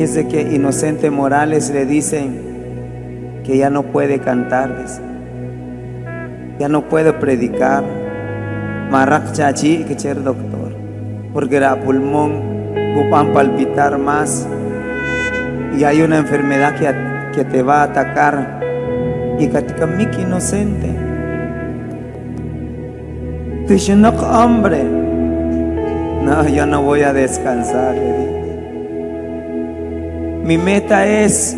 Fíjese que Inocente Morales le dicen que ya no puede cantar, ya no puede predicar. Marak que ser doctor, porque era pulmón ocupan palpitar más y hay una enfermedad que, que te va a atacar y katika miki inocente. no hombre, no, yo no voy a descansar. Mi meta es,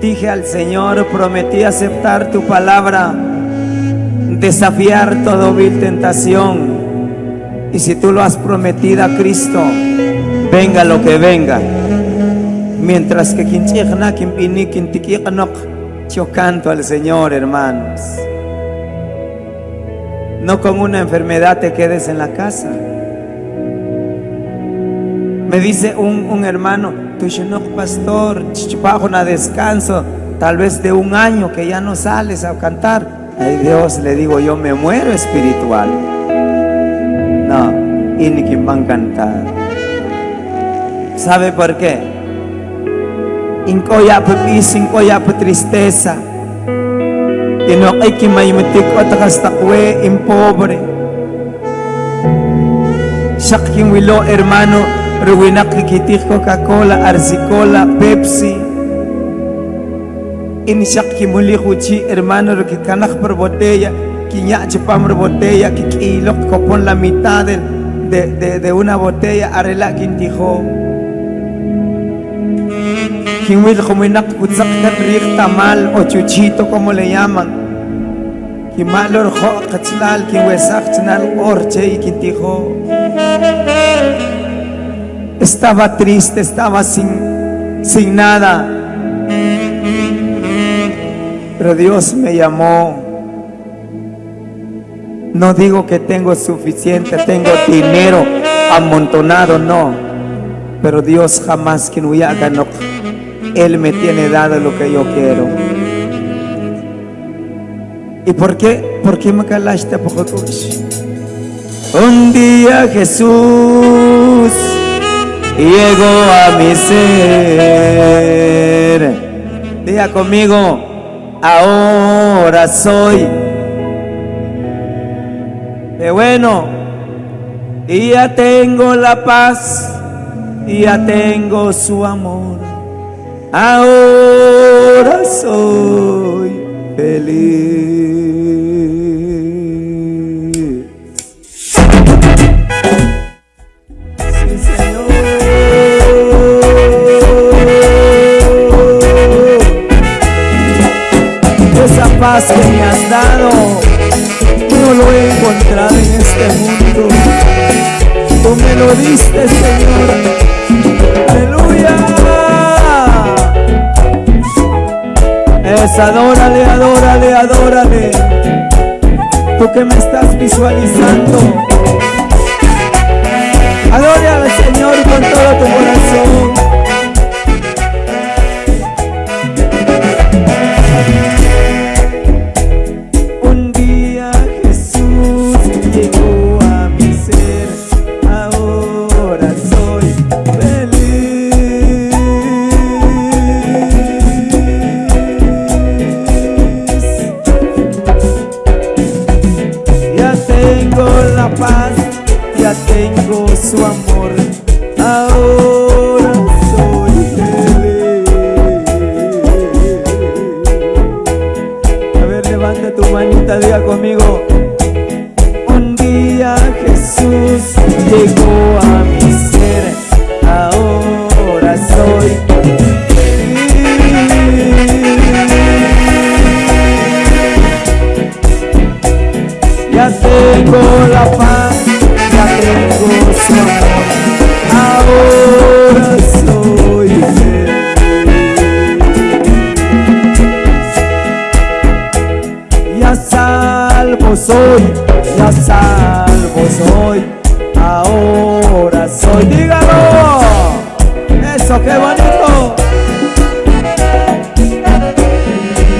dije al Señor, prometí aceptar tu palabra, desafiar toda vil tentación. Y si tú lo has prometido a Cristo, venga lo que venga. Mientras que yo canto al Señor, hermanos. No con una enfermedad te quedes en la casa. Me dice un, un hermano, no pastor, bajo una descanso, tal vez de un año que ya no sales a cantar. Ay Dios, le digo, yo me muero espiritual. No, y ni quien van a cantar. ¿Sabe por qué? inkoya peace, inkoya tristeza. Tinok ay kimaymatik o takas takwe impobre. Shakking wilo hermano, ruwinak kikitik Coca-Cola, Arsicola, Pepsi. Inshak kimuli kuchi hermano, rukikanak per botella, kinya chupam botella, kikilok kopon la mitad de, de, de una botella, arela kintijo. Kiwil kuminak utsak rik tamal o chuchito como le llaman. Kimalor jo kachlal kiwesak chnal orche y. Estaba triste, estaba sin, sin nada. Pero Dios me llamó. No digo que tengo suficiente, tengo dinero amontonado, no. Pero Dios jamás que no haga no él me tiene dado lo que yo quiero. ¿Y por qué? ¿Por qué me calaste poco Un día Jesús llegó a mi ser. Diga conmigo, ahora soy. De bueno, y ya tengo la paz, y ya tengo su amor ahora soy feliz. Que me has dado, no lo he encontrado en este mundo. Tú me lo diste, Señor. Aleluya. Es adórale, adórale, adórale. Tú que me estás visualizando. su amor. Ahora soy feliz. A ver, levanta tu manita, diga conmigo. Un día Jesús llegó a mí. soy, ya salvo soy, ahora soy, dígalo, eso qué bonito.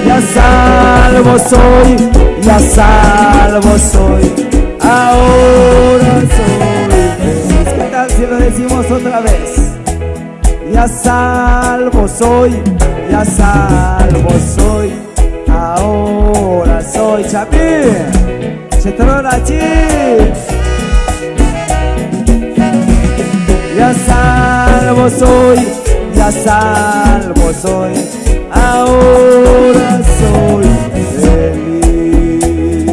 Ya salvo soy, ya salvo soy, ahora soy. ¿Qué tal si lo decimos otra vez? Ya salvo soy, ya salvo soy ahora soy feliz.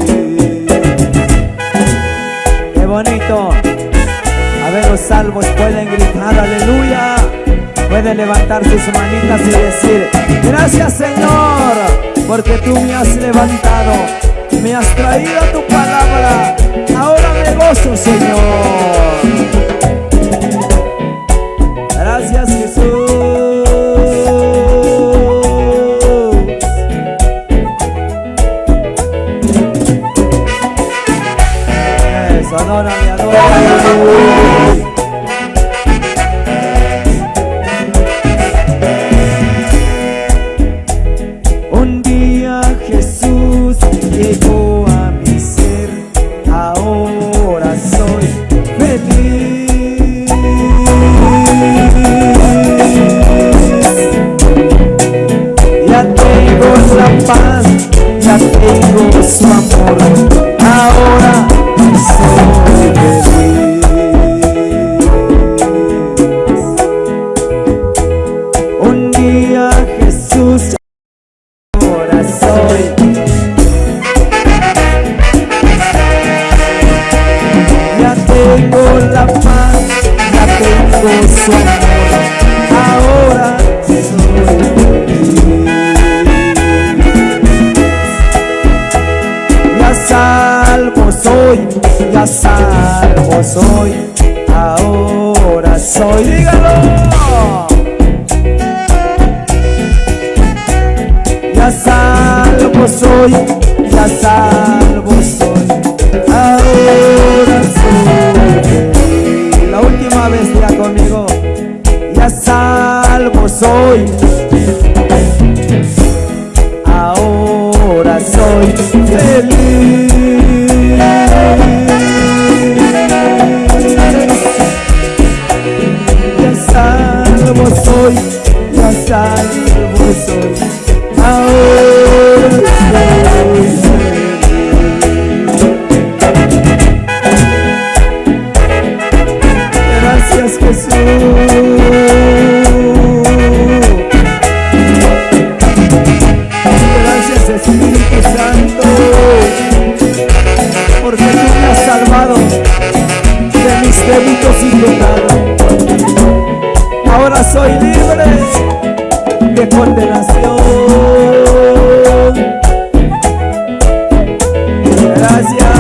Qué bonito. A ver, los salvos pueden gritar aleluya. Pueden levantar sus manitas y decir, gracias Señor, porque tú me has levantado, me has traído tu palabra. Ahora me gozo, Señor. Gracias Jesús. Llegó a mi ser, ahora soy feliz. Ya tengo la paz, ya tengo su amor, ahora soy Ahora soy Ya salvo soy, ya salvo soy Ahora soy, dígalo ya salvo soy, ya salvo libre de condenación. Gracias.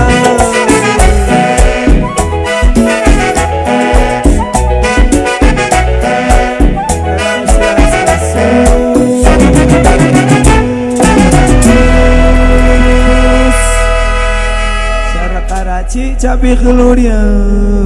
Gloria.